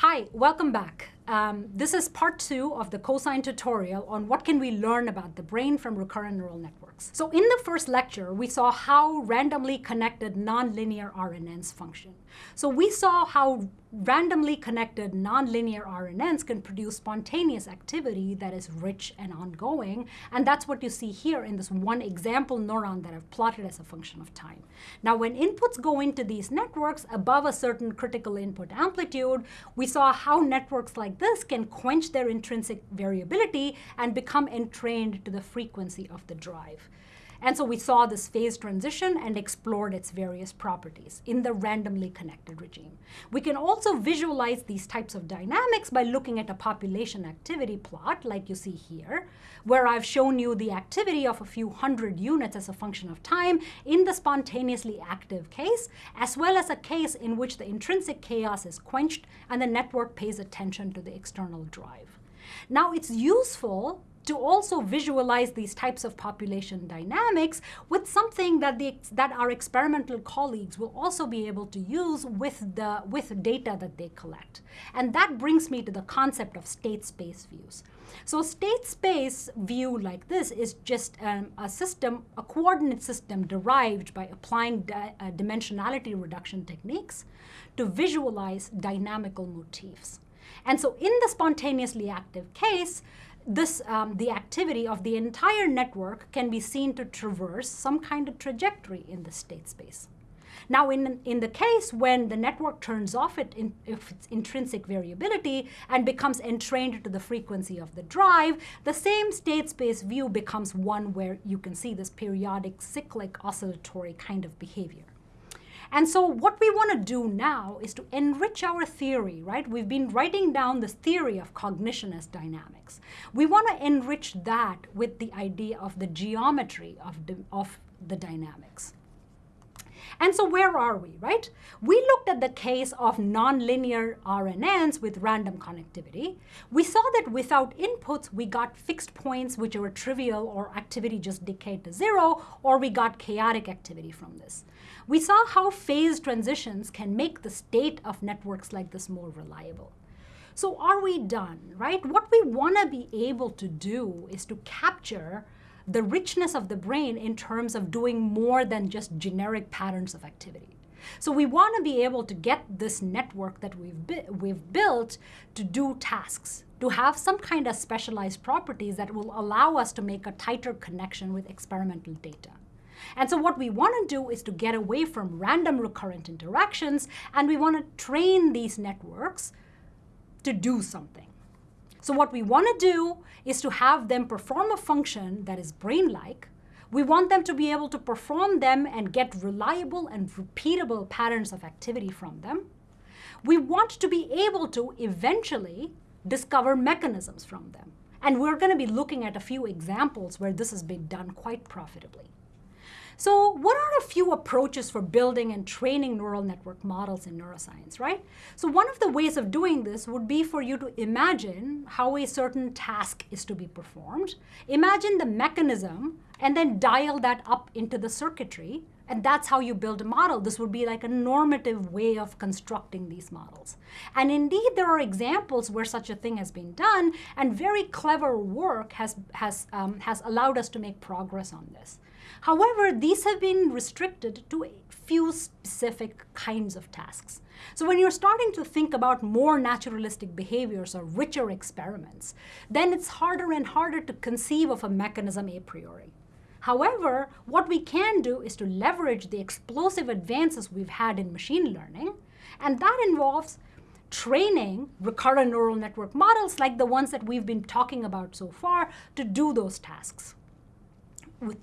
Hi, welcome back. Um, this is part two of the Cosyne tutorial on what can we learn about the brain from recurrent neural networks. So in the first lecture, we saw how randomly connected nonlinear RNNs function. So we saw how randomly connected nonlinear RNNs can produce spontaneous activity that is rich and ongoing. And that's what you see here in this one example neuron that I've plotted as a function of time. Now, when inputs go into these networks above a certain critical input amplitude, we saw how networks like this can quench their intrinsic variability and become entrained to the frequency of the drive. And so we saw this phase transition and explored its various properties in the randomly connected regime. We can also visualize these types of dynamics by looking at a population activity plot like you see here, where I've shown you the activity of a few hundred units as a function of time in the spontaneously active case, as well as a case in which the intrinsic chaos is quenched and the network pays attention to the external drive. Now, it's useful to also visualize these types of population dynamics with something that, the, that our experimental colleagues will also be able to use with, the, with data that they collect. And that brings me to the concept of state space views. So state space view like this is just um, a system, a coordinate system derived by applying di uh, dimensionality reduction techniques to visualize dynamical motifs. And so in the spontaneously active case, this, um, the activity of the entire network can be seen to traverse some kind of trajectory in the state space. Now, in, in the case when the network turns off it in, its intrinsic variability and becomes entrained to the frequency of the drive, the same state space view becomes one where you can see this periodic cyclic oscillatory kind of behavior. And so what we want to do now is to enrich our theory, right? We've been writing down this theory of cognition as dynamics. We want to enrich that with the idea of the geometry of, of the dynamics. And so where are we, right? We looked at the case of nonlinear RNNs with random connectivity. We saw that without inputs, we got fixed points which were trivial or activity just decayed to zero, or we got chaotic activity from this. We saw how phase transitions can make the state of networks like this more reliable. So are we done, right? What we want to be able to do is to capture the richness of the brain in terms of doing more than just generic patterns of activity. So we want to be able to get this network that we've, we've built to do tasks, to have some kind of specialized properties that will allow us to make a tighter connection with experimental data. And so what we want to do is to get away from random recurrent interactions, and we want to train these networks to do something. So what we want to do is to have them perform a function that is brain-like. We want them to be able to perform them and get reliable and repeatable patterns of activity from them. We want to be able to eventually discover mechanisms from them. And we're going to be looking at a few examples where this has been done quite profitably. So what are a few approaches for building and training neural network models in neuroscience, right? So one of the ways of doing this would be for you to imagine how a certain task is to be performed. Imagine the mechanism and then dial that up into the circuitry and that's how you build a model. This would be like a normative way of constructing these models. And indeed, there are examples where such a thing has been done, and very clever work has, has, um, has allowed us to make progress on this. However, these have been restricted to a few specific kinds of tasks. So when you're starting to think about more naturalistic behaviors or richer experiments, then it's harder and harder to conceive of a mechanism a priori. However, what we can do is to leverage the explosive advances we've had in machine learning, and that involves training recurrent neural network models like the ones that we've been talking about so far to do those tasks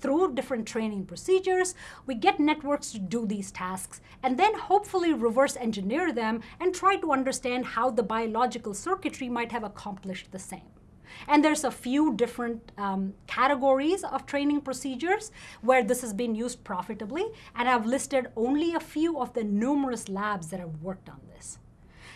through different training procedures, we get networks to do these tasks and then hopefully reverse engineer them and try to understand how the biological circuitry might have accomplished the same. And there's a few different um, categories of training procedures where this has been used profitably, and I've listed only a few of the numerous labs that have worked on this.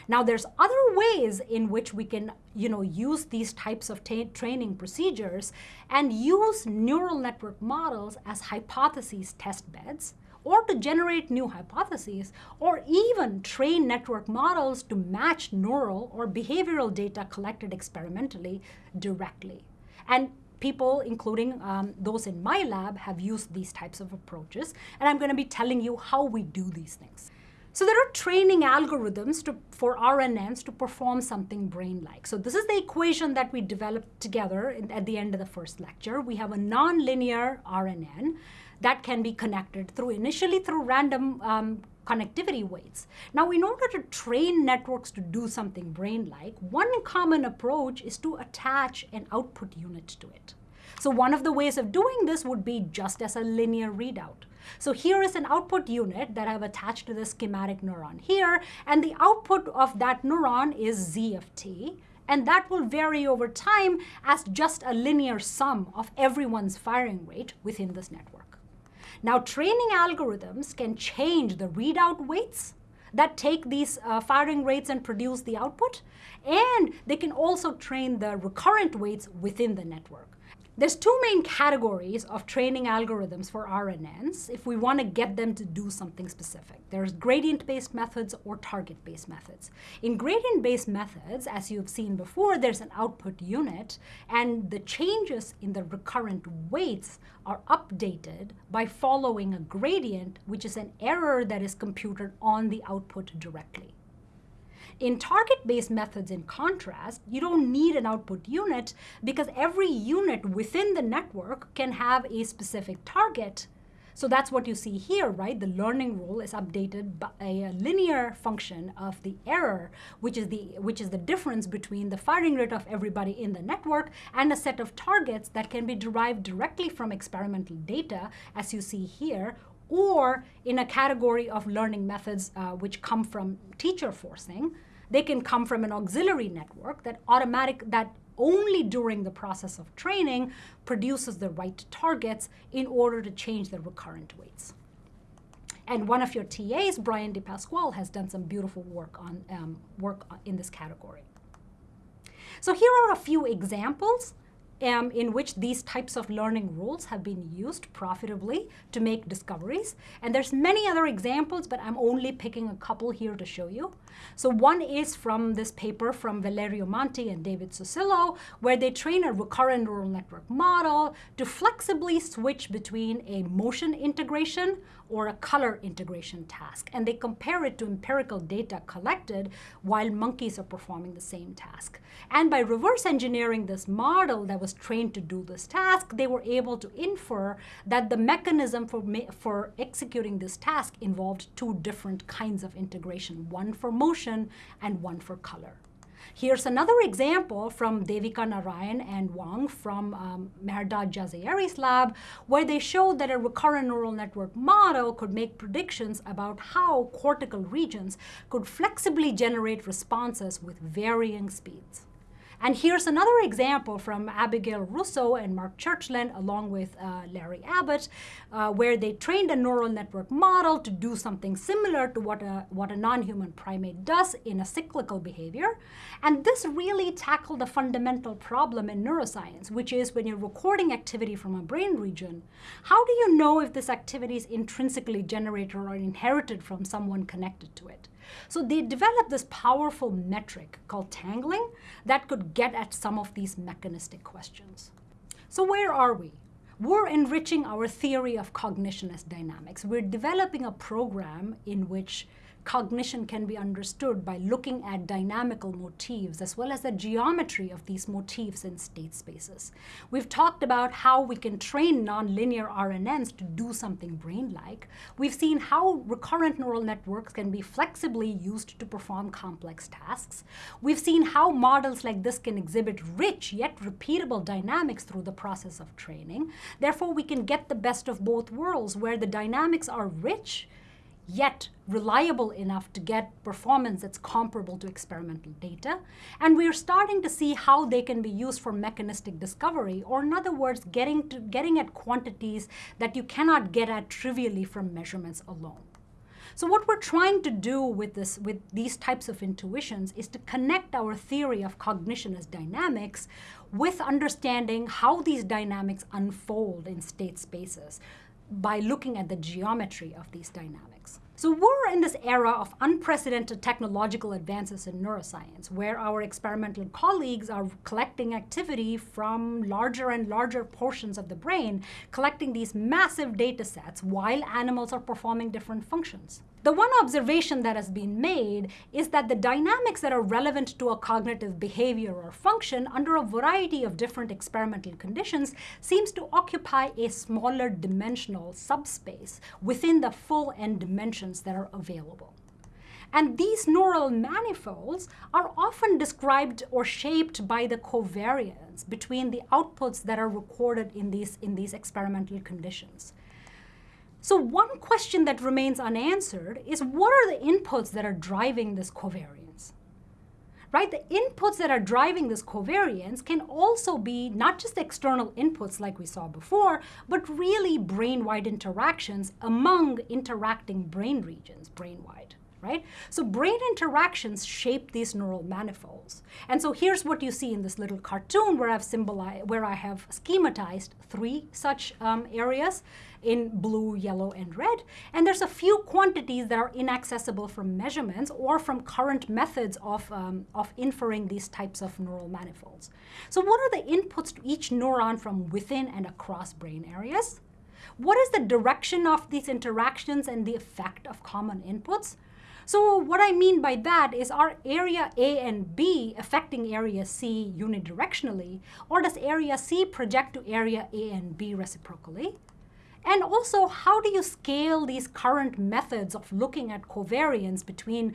Now there's other ways in which we can you know, use these types of training procedures and use neural network models as hypotheses test beds or to generate new hypotheses, or even train network models to match neural or behavioral data collected experimentally directly. And people, including um, those in my lab, have used these types of approaches, and I'm going to be telling you how we do these things. So there are training algorithms to, for RNNs to perform something brain-like. So this is the equation that we developed together in, at the end of the first lecture. We have a nonlinear RNN that can be connected through initially through random um, connectivity weights. Now, in order to train networks to do something brain-like, one common approach is to attach an output unit to it. So one of the ways of doing this would be just as a linear readout. So here is an output unit that I've attached to the schematic neuron here, and the output of that neuron is z of t, and that will vary over time as just a linear sum of everyone's firing rate within this network. Now, training algorithms can change the readout weights that take these uh, firing rates and produce the output, and they can also train the recurrent weights within the network. There's two main categories of training algorithms for RNNs if we want to get them to do something specific. There's gradient-based methods or target-based methods. In gradient-based methods, as you've seen before, there's an output unit, and the changes in the recurrent weights are updated by following a gradient, which is an error that is computed on the output directly. In target-based methods, in contrast, you don't need an output unit because every unit within the network can have a specific target. So that's what you see here, right? The learning rule is updated by a linear function of the error, which is the, which is the difference between the firing rate of everybody in the network and a set of targets that can be derived directly from experimental data, as you see here, or in a category of learning methods uh, which come from teacher forcing, they can come from an auxiliary network that automatic that only during the process of training produces the right targets in order to change the recurrent weights. And one of your TAs, Brian DePasquale, has done some beautiful work on um, work in this category. So here are a few examples um, in which these types of learning rules have been used profitably to make discoveries. And there's many other examples, but I'm only picking a couple here to show you. So one is from this paper from Valerio Mante and David Sussillo, where they train a recurrent neural network model to flexibly switch between a motion integration or a color integration task. And they compare it to empirical data collected while monkeys are performing the same task. And by reverse engineering this model that was trained to do this task, they were able to infer that the mechanism for, for executing this task involved two different kinds of integration, one for motion and one for color. Here's another example from Devika Narain and Wang from um, Mehrdad Jazayeri's lab, where they showed that a recurrent neural network model could make predictions about how cortical regions could flexibly generate responses with varying speeds. And here's another example from Abigail Russo and Mark Churchland, along with uh, Larry Abbott, uh, where they trained a neural network model to do something similar to what a, what a non-human primate does in a cyclical behavior. And this really tackled a fundamental problem in neuroscience, which is when you're recording activity from a brain region, how do you know if this activity is intrinsically generated or inherited from someone connected to it? So they developed this powerful metric called tangling that could get at some of these mechanistic questions. So where are we? We're enriching our theory of cognition as dynamics. We're developing a program in which cognition can be understood by looking at dynamical motifs as well as the geometry of these motifs in state spaces. We've talked about how we can train nonlinear RNNs to do something brain-like. We've seen how recurrent neural networks can be flexibly used to perform complex tasks. We've seen how models like this can exhibit rich yet repeatable dynamics through the process of training. Therefore, we can get the best of both worlds where the dynamics are rich yet reliable enough to get performance that's comparable to experimental data. And we're starting to see how they can be used for mechanistic discovery, or in other words, getting, to, getting at quantities that you cannot get at trivially from measurements alone. So what we're trying to do with, this, with these types of intuitions is to connect our theory of cognition as dynamics with understanding how these dynamics unfold in state spaces by looking at the geometry of these dynamics. So we're in this era of unprecedented technological advances in neuroscience, where our experimental colleagues are collecting activity from larger and larger portions of the brain, collecting these massive data sets while animals are performing different functions. The one observation that has been made is that the dynamics that are relevant to a cognitive behavior or function under a variety of different experimental conditions seems to occupy a smaller dimensional subspace within the full n that are available. And these neural manifolds are often described or shaped by the covariance between the outputs that are recorded in these, in these experimental conditions. So one question that remains unanswered is what are the inputs that are driving this covariance? Right, the inputs that are driving this covariance can also be not just external inputs like we saw before, but really brain-wide interactions among interacting brain regions brain-wide right? So brain interactions shape these neural manifolds. And so here's what you see in this little cartoon where I've symbolized, where I have schematized three such um, areas in blue, yellow, and red. And there's a few quantities that are inaccessible from measurements or from current methods of, um, of inferring these types of neural manifolds. So what are the inputs to each neuron from within and across brain areas? What is the direction of these interactions and the effect of common inputs? So what I mean by that is are area A and B affecting area C unidirectionally, or does area C project to area A and B reciprocally? And also, how do you scale these current methods of looking at covariance between,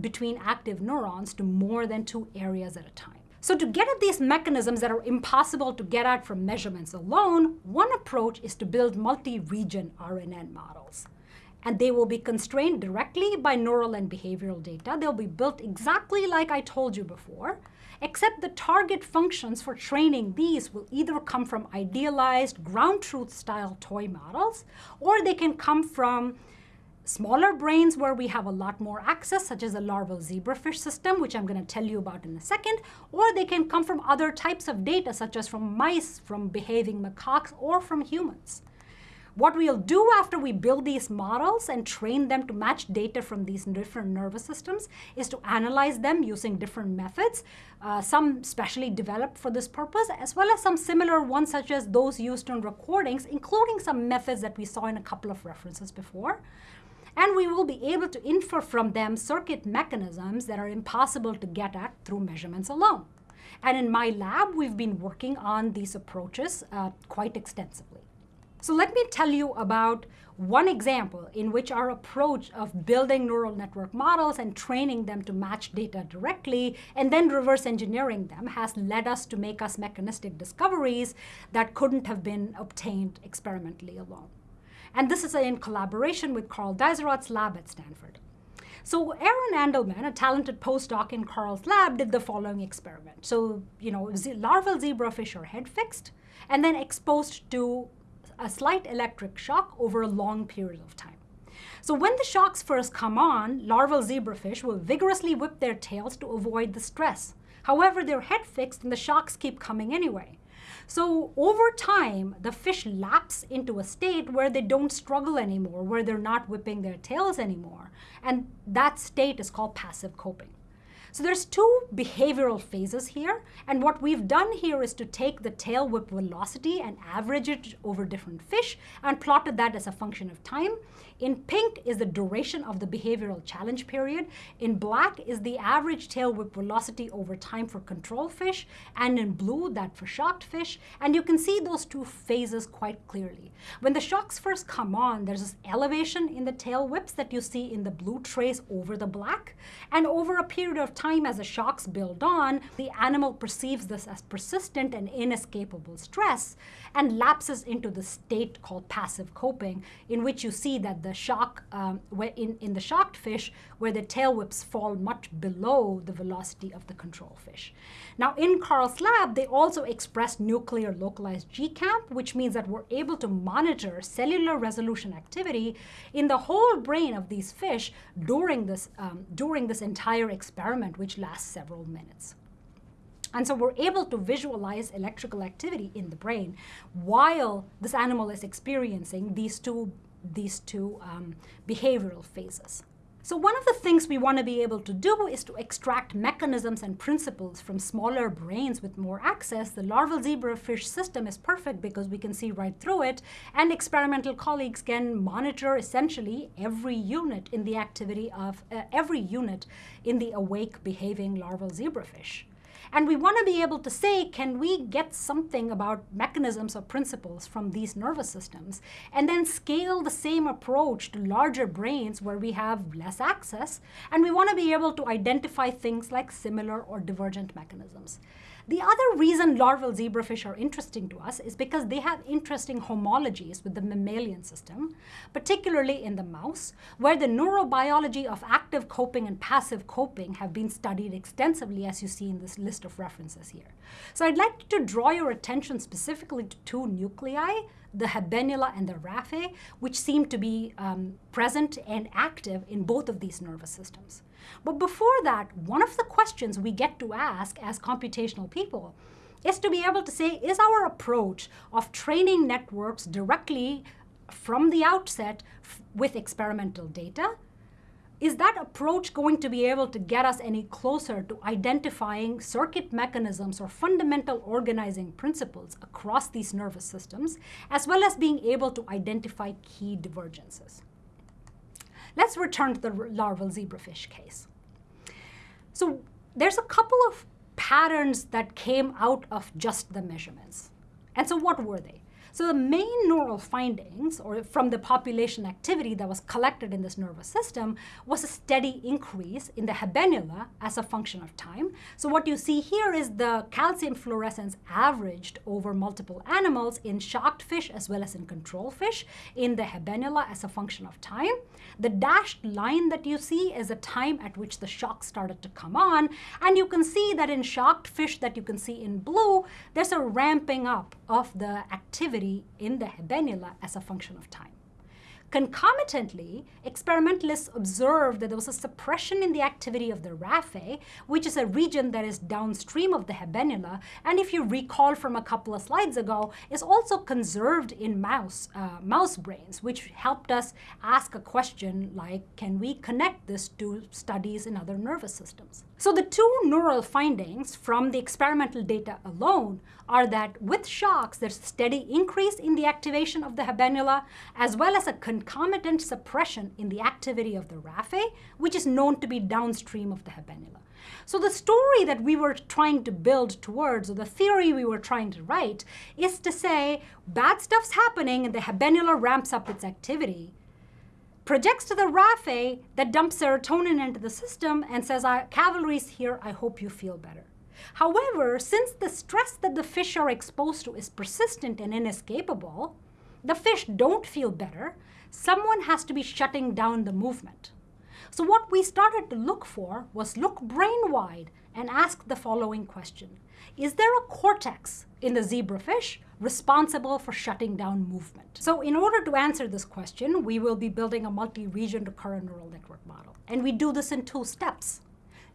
between active neurons to more than two areas at a time? So to get at these mechanisms that are impossible to get at from measurements alone, one approach is to build multi-region RNN models and they will be constrained directly by neural and behavioral data. They'll be built exactly like I told you before, except the target functions for training these will either come from idealized ground truth style toy models, or they can come from smaller brains where we have a lot more access, such as the larval zebrafish system, which I'm going to tell you about in a second, or they can come from other types of data, such as from mice, from behaving macaques, or from humans. What we'll do after we build these models and train them to match data from these different nervous systems is to analyze them using different methods, uh, some specially developed for this purpose, as well as some similar ones such as those used on recordings, including some methods that we saw in a couple of references before. And we will be able to infer from them circuit mechanisms that are impossible to get at through measurements alone. And in my lab, we've been working on these approaches uh, quite extensively. So let me tell you about one example in which our approach of building neural network models and training them to match data directly and then reverse engineering them has led us to make us mechanistic discoveries that couldn't have been obtained experimentally alone. And this is in collaboration with Karl Deisseroth's lab at Stanford. So Aaron Andalman, a talented postdoc in Karl's lab, did the following experiment. So, you know, larval zebrafish are head fixed and then exposed to a slight electric shock over a long period of time. So when the shocks first come on, larval zebrafish will vigorously whip their tails to avoid the stress. However, they're head fixed and the shocks keep coming anyway. So over time, the fish lapse into a state where they don't struggle anymore, where they're not whipping their tails anymore. And that state is called passive coping. So there's two behavioral phases here. And what we've done here is to take the tail whip velocity and average it over different fish and plotted that as a function of time. In pink is the duration of the behavioral challenge period. In black is the average tail whip velocity over time for control fish. And in blue, that for shocked fish. And you can see those two phases quite clearly. When the shocks first come on, there's this elevation in the tail whips that you see in the blue trace over the black. And over a period of time, as the shocks build on, the animal perceives this as persistent and inescapable stress and lapses into the state called passive coping, in which you see that the shock, um, in, in the shocked fish, where the tail whips fall much below the velocity of the control fish. Now, in Karl's lab, they also expressed nuclear localized GCAMP, which means that we're able to monitor cellular resolution activity in the whole brain of these fish during this, um, during this entire experiment, which lasts several minutes. And so we're able to visualize electrical activity in the brain while this animal is experiencing these two, these two um, behavioral phases. So one of the things we want to be able to do is to extract mechanisms and principles from smaller brains with more access. The larval zebrafish system is perfect because we can see right through it, and experimental colleagues can monitor essentially every unit in the activity of uh, every unit in the awake behaving larval zebrafish. And we want to be able to say, can we get something about mechanisms or principles from these nervous systems, and then scale the same approach to larger brains where we have less access, and we want to be able to identify things like similar or divergent mechanisms. The other reason larval zebrafish are interesting to us is because they have interesting homologies with the mammalian system, particularly in the mouse, where the neurobiology of active coping and passive coping have been studied extensively, as you see in this list of references here. So I'd like to draw your attention specifically to two nuclei the habenula and the raphe, which seem to be um, present and active in both of these nervous systems. But before that, one of the questions we get to ask as computational people is to be able to say, is our approach of training networks directly from the outset with experimental data is that approach going to be able to get us any closer to identifying circuit mechanisms or fundamental organizing principles across these nervous systems, as well as being able to identify key divergences? Let's return to the larval zebrafish case. So there's a couple of patterns that came out of just the measurements. And so what were they? So the main neural findings, or from the population activity that was collected in this nervous system, was a steady increase in the habenula as a function of time. So what you see here is the calcium fluorescence averaged over multiple animals in shocked fish as well as in control fish in the habenula as a function of time. The dashed line that you see is the time at which the shock started to come on. And you can see that in shocked fish that you can see in blue, there's a ramping up of the activity in the habenula as a function of time. Concomitantly, experimentalists observed that there was a suppression in the activity of the raphe, which is a region that is downstream of the habenula, and if you recall from a couple of slides ago, is also conserved in mouse, uh, mouse brains, which helped us ask a question like, can we connect this to studies in other nervous systems? So the two neural findings from the experimental data alone are that with shocks, there's a steady increase in the activation of the habenula, as well as a concomitant suppression in the activity of the raphe, which is known to be downstream of the habenula. So the story that we were trying to build towards, or the theory we were trying to write, is to say bad stuff's happening and the habenula ramps up its activity, projects to the raphe that dumps serotonin into the system and says, cavalry's here, I hope you feel better. However, since the stress that the fish are exposed to is persistent and inescapable, the fish don't feel better, someone has to be shutting down the movement. So what we started to look for was look brain-wide and ask the following question. Is there a cortex in the zebrafish responsible for shutting down movement? So in order to answer this question, we will be building a multi-region recurrent neural network model. And we do this in two steps.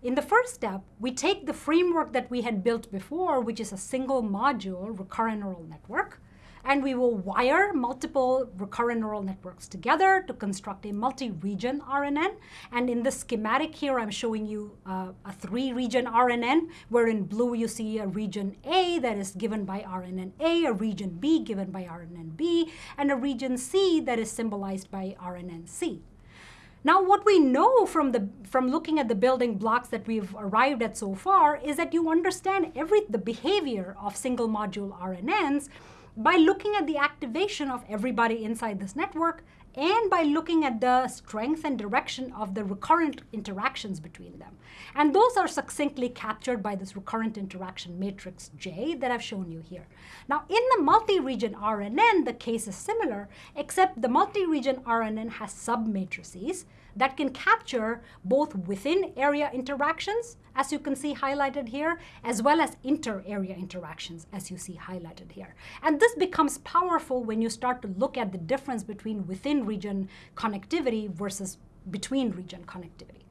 In the first step, we take the framework that we had built before, which is a single module recurrent neural network, and we will wire multiple recurrent neural networks together to construct a multi-region RNN. And in the schematic here, I'm showing you uh, a three-region RNN, where in blue you see a region A that is given by RNN A, a region B given by RNN B, and a region C that is symbolized by RNN C. Now, what we know from, the, from looking at the building blocks that we've arrived at so far is that you understand every, the behavior of single module RNNs by looking at the activation of everybody inside this network and by looking at the strength and direction of the recurrent interactions between them. And those are succinctly captured by this recurrent interaction matrix J that I've shown you here. Now, in the multi-region RNN, the case is similar, except the multi-region RNN has submatrices that can capture both within area interactions, as you can see highlighted here, as well as inter-area interactions, as you see highlighted here. And this becomes powerful when you start to look at the difference between within region connectivity versus between region connectivity.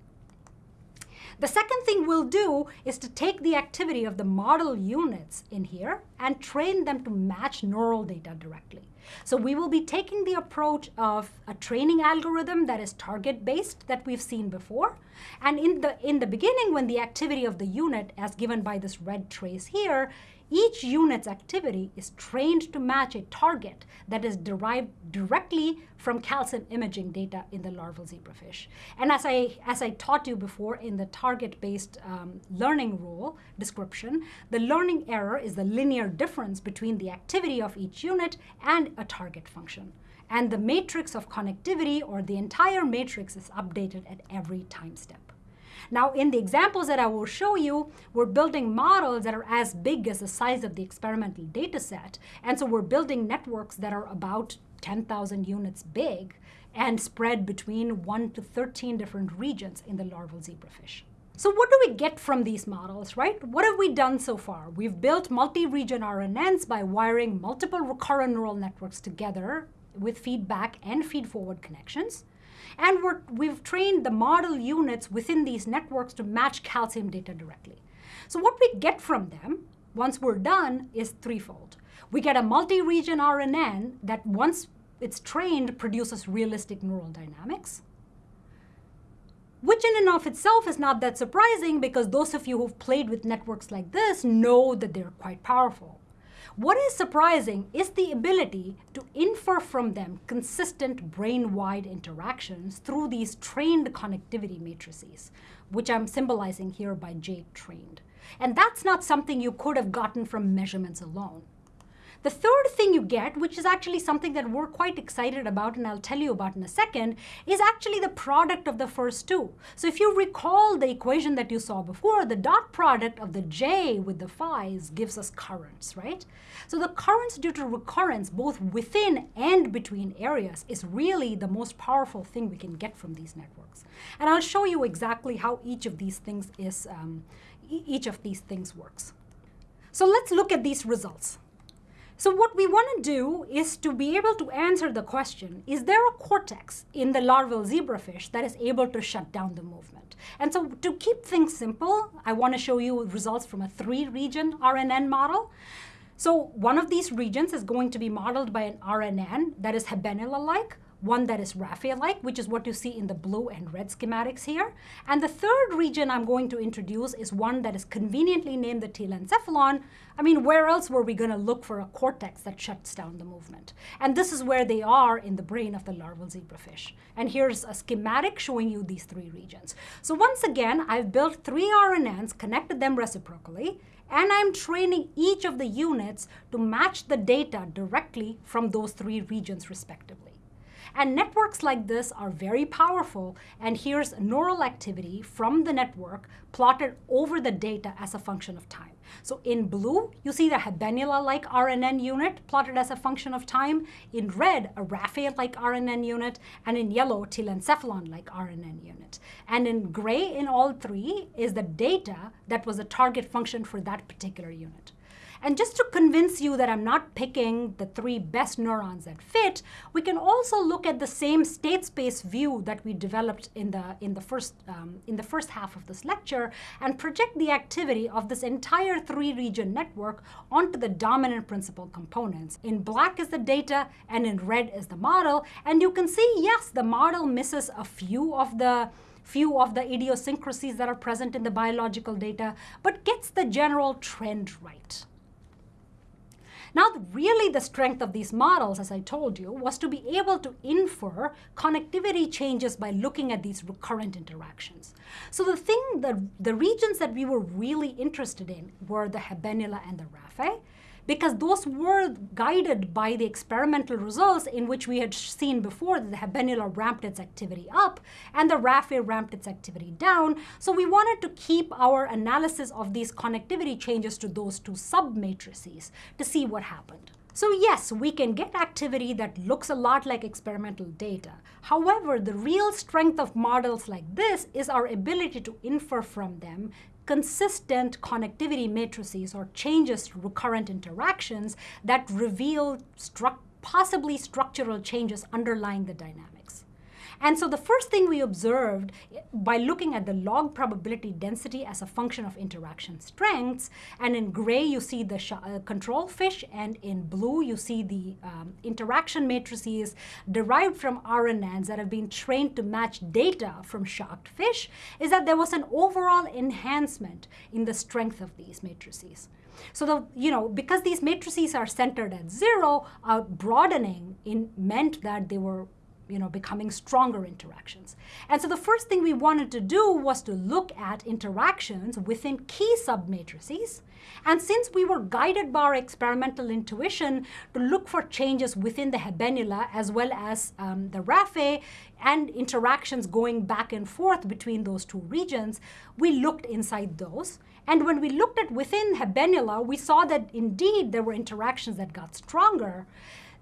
The second thing we'll do is to take the activity of the model units in here and train them to match neural data directly. So we will be taking the approach of a training algorithm that is target-based that we've seen before. And in the, in the beginning, when the activity of the unit, as given by this red trace here, each unit's activity is trained to match a target that is derived directly from calcium imaging data in the larval zebrafish. And as I, as I taught you before in the target-based um, learning rule description, the learning error is the linear difference between the activity of each unit and a target function. And the matrix of connectivity, or the entire matrix, is updated at every time step. Now, in the examples that I will show you, we're building models that are as big as the size of the experimental data set. And so we're building networks that are about 10,000 units big and spread between 1 to 13 different regions in the larval zebrafish. So what do we get from these models, right? What have we done so far? We've built multi-region RNNs by wiring multiple recurrent neural networks together with feedback and feed-forward connections. And we have trained the model units within these networks to match calcium data directly. So what we get from them, once we're done, is threefold. We get a multi-region RNN that once it's trained produces realistic neural dynamics, which in and of itself is not that surprising because those of you who've played with networks like this know that they're quite powerful. What is surprising is the ability to infer from them consistent brain-wide interactions through these trained connectivity matrices, which I'm symbolizing here by J trained. And that's not something you could have gotten from measurements alone. The third thing you get, which is actually something that we're quite excited about and I'll tell you about in a second, is actually the product of the first two. So if you recall the equation that you saw before, the dot product of the j with the phi's gives us currents, right? So the currents due to recurrence, both within and between areas, is really the most powerful thing we can get from these networks. And I'll show you exactly how each of these things is, um, each of these things works. So let's look at these results. So what we want to do is to be able to answer the question, is there a cortex in the larval zebrafish that is able to shut down the movement? And so to keep things simple, I want to show you results from a three-region RNN model. So one of these regions is going to be modeled by an RNN that is Habenula-like, one that is Raphe-like, which is what you see in the blue and red schematics here. And the third region I'm going to introduce is one that is conveniently named the telencephalon. I mean, where else were we going to look for a cortex that shuts down the movement? And this is where they are in the brain of the larval zebrafish. And here's a schematic showing you these three regions. So once again, I've built three RNNs, connected them reciprocally, and I'm training each of the units to match the data directly from those three regions respectively. And networks like this are very powerful. And here's neural activity from the network plotted over the data as a function of time. So in blue, you see the Habenula-like RNN unit plotted as a function of time. In red, a Raphe-like RNN unit. And in yellow, telencephalon-like RNN unit. And in gray in all three is the data that was a target function for that particular unit. And just to convince you that I'm not picking the three best neurons that fit, we can also look at the same state space view that we developed in the, in the, first, um, in the first half of this lecture and project the activity of this entire three-region network onto the dominant principal components. In black is the data and in red is the model. And you can see, yes, the model misses a few of the few of the idiosyncrasies that are present in the biological data, but gets the general trend right. Now, really the strength of these models, as I told you, was to be able to infer connectivity changes by looking at these recurrent interactions. So the thing, the, the regions that we were really interested in were the Habenula and the Raphe, because those were guided by the experimental results in which we had seen before that the Habenula ramped its activity up and the Raphe ramped its activity down. So we wanted to keep our analysis of these connectivity changes to those two submatrices to see what happened. So yes, we can get activity that looks a lot like experimental data. However, the real strength of models like this is our ability to infer from them consistent connectivity matrices or changes to recurrent interactions that reveal stru possibly structural changes underlying the dynamics. And so the first thing we observed by looking at the log probability density as a function of interaction strengths, and in gray you see the uh, control fish, and in blue you see the um, interaction matrices derived from RNNs that have been trained to match data from shocked fish, is that there was an overall enhancement in the strength of these matrices. So the, you know, because these matrices are centered at zero, uh, broadening in meant that they were you know, becoming stronger interactions. And so the first thing we wanted to do was to look at interactions within key submatrices. And since we were guided by our experimental intuition to look for changes within the habenula as well as um, the raphe and interactions going back and forth between those two regions, we looked inside those. And when we looked at within habenula, we saw that indeed there were interactions that got stronger.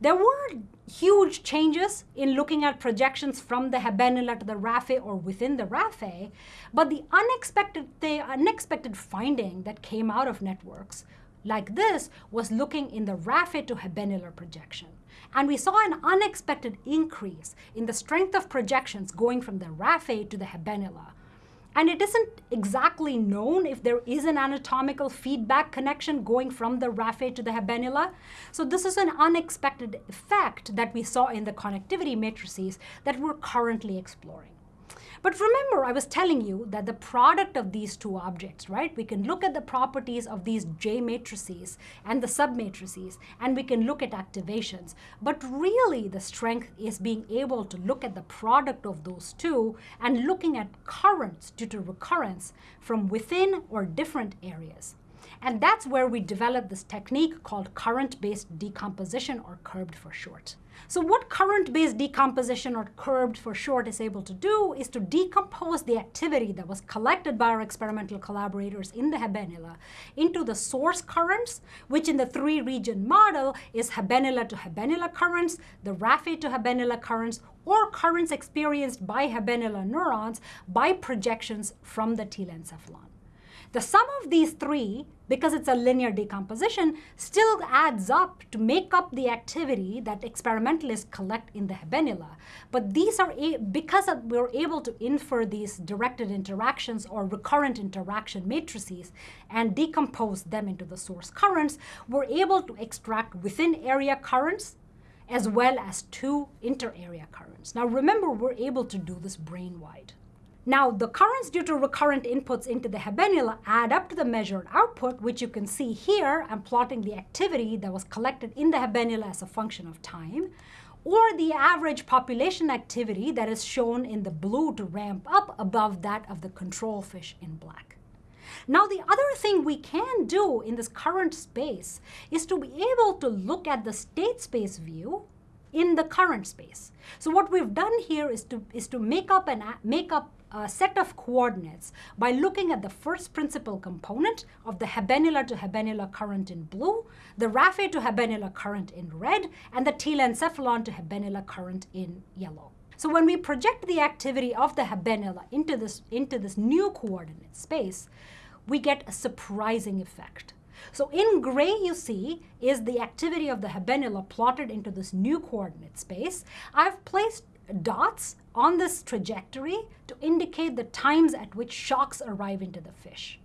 There were huge changes in looking at projections from the habenula to the raphe or within the raphe, but the unexpected, the unexpected finding that came out of networks like this was looking in the raphe to habenular projection. And we saw an unexpected increase in the strength of projections going from the raphe to the habenula, and it isn't exactly known if there is an anatomical feedback connection going from the raphe to the habenula. So this is an unexpected effect that we saw in the connectivity matrices that we're currently exploring. But remember, I was telling you that the product of these two objects, right? We can look at the properties of these J matrices and the submatrices, and we can look at activations. But really, the strength is being able to look at the product of those two and looking at currents due to recurrence from within or different areas. And that's where we developed this technique called current-based decomposition, or CURBD for short. So what current-based decomposition, or CURBD for short, is able to do is to decompose the activity that was collected by our experimental collaborators in the habenula into the source currents, which in the three-region model is habenula to habenula currents, the raphe to habenula currents, or currents experienced by habenula neurons by projections from the telencephalon. The sum of these three, because it's a linear decomposition, still adds up to make up the activity that experimentalists collect in the habenula. But these are, because we're able to infer these directed interactions or recurrent interaction matrices and decompose them into the source currents, we're able to extract within area currents as well as two inter-area currents. Now remember, we're able to do this brain-wide. Now, the currents due to recurrent inputs into the habenula add up to the measured output, which you can see here. I'm plotting the activity that was collected in the habenula as a function of time, or the average population activity that is shown in the blue to ramp up above that of the control fish in black. Now, the other thing we can do in this current space is to be able to look at the state space view in the current space. So what we've done here is to, is to make up and make up a set of coordinates by looking at the first principal component of the habenula to habenula current in blue, the raphe to habenula current in red, and the telencephalon to habenula current in yellow. So when we project the activity of the habenula into this, into this new coordinate space, we get a surprising effect. So in gray you see is the activity of the habenula plotted into this new coordinate space. I've placed dots on this trajectory to indicate the times at which shocks arrive into the fish.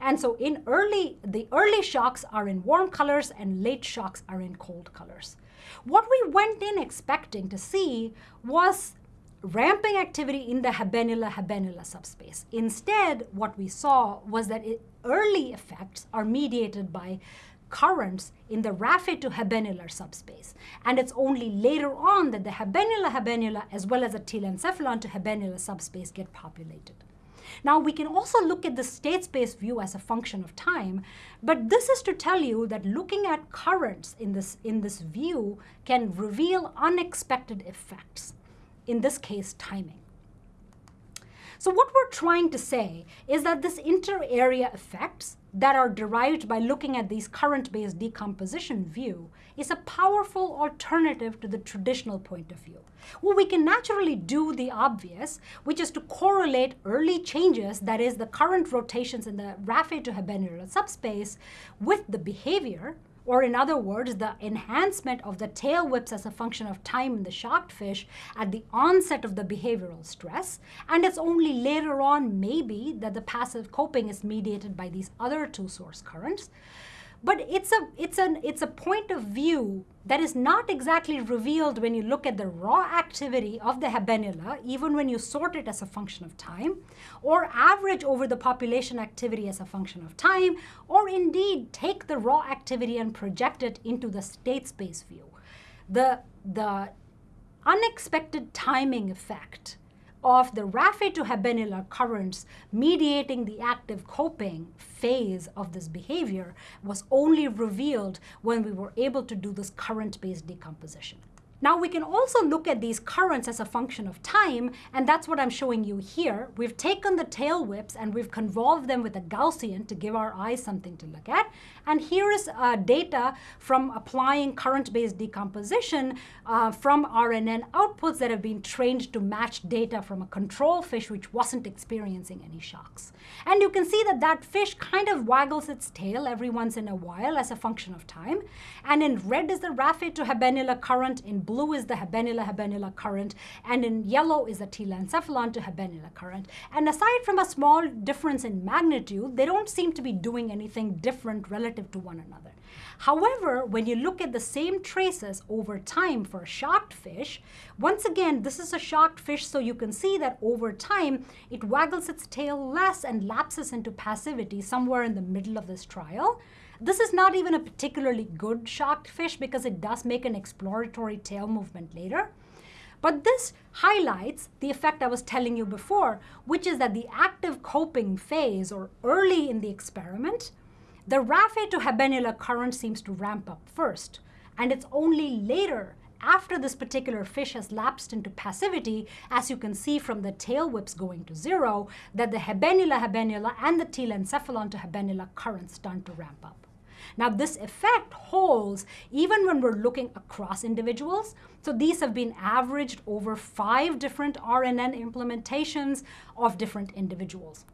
And so in early, the early shocks are in warm colors and late shocks are in cold colors. What we went in expecting to see was ramping activity in the habenula-habenula subspace. Instead, what we saw was that it, early effects are mediated by currents in the raphe to habenular subspace. And it's only later on that the habenula-habenula as well as the telencephalon to habenula subspace get populated. Now we can also look at the state space view as a function of time, but this is to tell you that looking at currents in this, in this view can reveal unexpected effects, in this case timing. So what we're trying to say is that this inter-area effects that are derived by looking at these current-based decomposition view is a powerful alternative to the traditional point of view. Well, we can naturally do the obvious, which is to correlate early changes, that is the current rotations in the raphe to habenular subspace, with the behavior or in other words, the enhancement of the tail whips as a function of time in the shocked fish at the onset of the behavioral stress, and it's only later on, maybe, that the passive coping is mediated by these other two source currents. But it's a, it's, an, it's a point of view that is not exactly revealed when you look at the raw activity of the habenula, even when you sort it as a function of time, or average over the population activity as a function of time, or indeed take the raw activity and project it into the state space view. The, the unexpected timing effect of the raphe to habenula currents mediating the active coping phase of this behavior was only revealed when we were able to do this current-based decomposition. Now we can also look at these currents as a function of time, and that's what I'm showing you here. We've taken the tail whips and we've convolved them with a Gaussian to give our eyes something to look at. And here is uh, data from applying current-based decomposition uh, from RNN outputs that have been trained to match data from a control fish which wasn't experiencing any shocks. And you can see that that fish kind of waggles its tail every once in a while as a function of time. And in red is the raphe to habenula current, in blue is the habenula habenula current, and in yellow is the telencephalon to habenula current. And aside from a small difference in magnitude, they don't seem to be doing anything different relative to one another. However, when you look at the same traces over time for a shocked fish, once again, this is a shocked fish, so you can see that over time, it waggles its tail less and lapses into passivity somewhere in the middle of this trial. This is not even a particularly good shocked fish because it does make an exploratory tail movement later. But this highlights the effect I was telling you before, which is that the active coping phase, or early in the experiment, the raphe to habenula current seems to ramp up first. And it's only later, after this particular fish has lapsed into passivity, as you can see from the tail whips going to zero, that the habenula habenula and the telencephalon to habenula currents start to ramp up. Now this effect holds even when we're looking across individuals. So these have been averaged over five different RNN implementations of different individuals.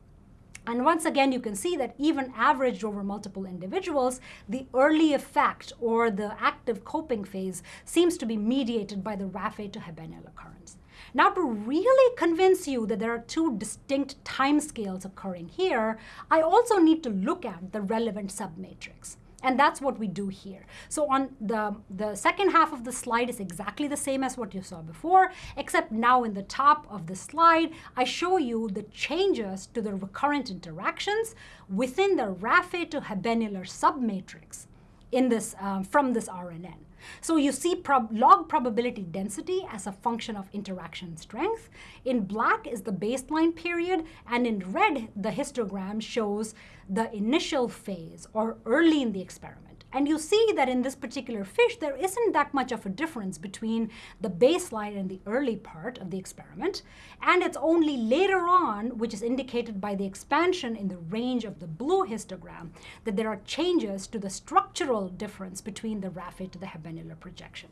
And once again, you can see that even averaged over multiple individuals, the early effect or the active coping phase seems to be mediated by the raphe to habenula occurrence. Now, to really convince you that there are two distinct timescales occurring here, I also need to look at the relevant submatrix. And that's what we do here. So on the, the second half of the slide is exactly the same as what you saw before, except now in the top of the slide, I show you the changes to the recurrent interactions within the raphe to habenular submatrix in this, um, from this RNN. So you see prob log probability density as a function of interaction strength. In black is the baseline period, and in red, the histogram shows the initial phase or early in the experiment. And you see that in this particular fish, there isn't that much of a difference between the baseline and the early part of the experiment. And it's only later on, which is indicated by the expansion in the range of the blue histogram, that there are changes to the structural difference between the raphe to the habenular projection.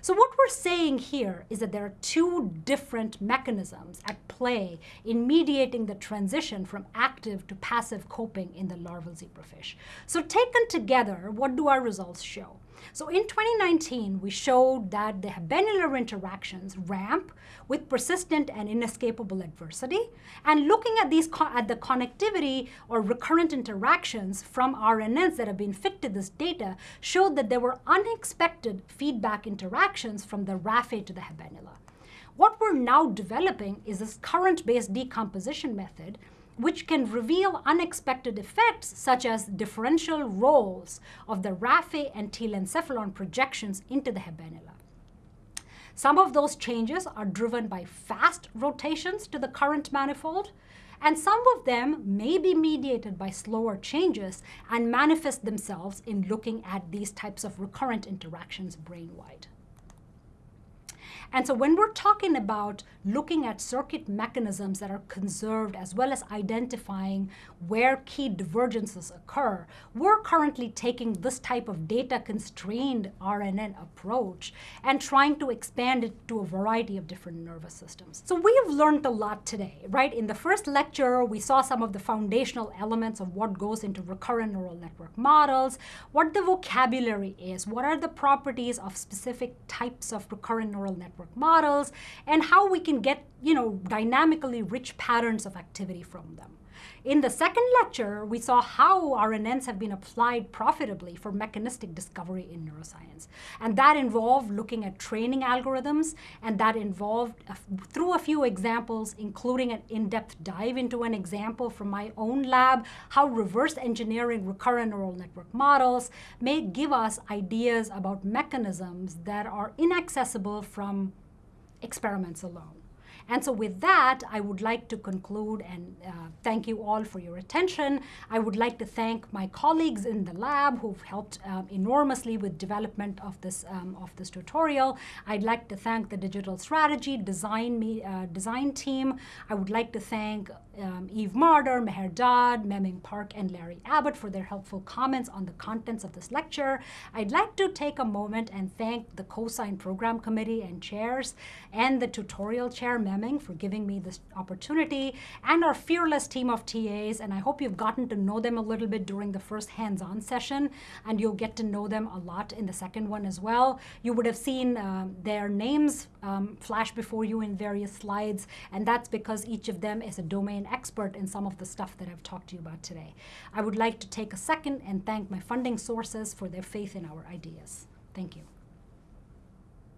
So what we're saying here is that there are two different mechanisms at play in mediating the transition from active to passive coping in the larval zebrafish. So taken together, what do our results show? So in 2019, we showed that the habenular interactions ramp with persistent and inescapable adversity. And looking at these at the connectivity or recurrent interactions from RNNs that have been fit to this data showed that there were unexpected feedback interactions from the raphe to the habenula. What we're now developing is this current-based decomposition method which can reveal unexpected effects such as differential roles of the raphe and telencephalon projections into the habenula. Some of those changes are driven by fast rotations to the current manifold, and some of them may be mediated by slower changes and manifest themselves in looking at these types of recurrent interactions brain-wide. And so when we're talking about looking at circuit mechanisms that are conserved as well as identifying where key divergences occur, we're currently taking this type of data constrained RNN approach and trying to expand it to a variety of different nervous systems. So we have learned a lot today, right? In the first lecture, we saw some of the foundational elements of what goes into recurrent neural network models, what the vocabulary is, what are the properties of specific types of recurrent neural network models, and how we can get, you know, dynamically rich patterns of activity from them. In the second lecture, we saw how RNNs have been applied profitably for mechanistic discovery in neuroscience. And that involved looking at training algorithms, and that involved, through a few examples, including an in-depth dive into an example from my own lab, how reverse engineering recurrent neural network models may give us ideas about mechanisms that are inaccessible from experiments alone. And so with that, I would like to conclude and uh, thank you all for your attention. I would like to thank my colleagues in the lab who've helped um, enormously with development of this, um, of this tutorial. I'd like to thank the digital strategy design, me, uh, design team. I would like to thank um, Eve Marder, Meher Dad, Memming Park, and Larry Abbott for their helpful comments on the contents of this lecture. I'd like to take a moment and thank the Cosyne Program Committee and chairs and the tutorial chair, Memming, for giving me this opportunity, and our fearless team of TAs, and I hope you've gotten to know them a little bit during the first hands-on session, and you'll get to know them a lot in the second one as well. You would have seen um, their names um, flash before you in various slides, and that's because each of them is a domain expert in some of the stuff that I've talked to you about today. I would like to take a second and thank my funding sources for their faith in our ideas. Thank you.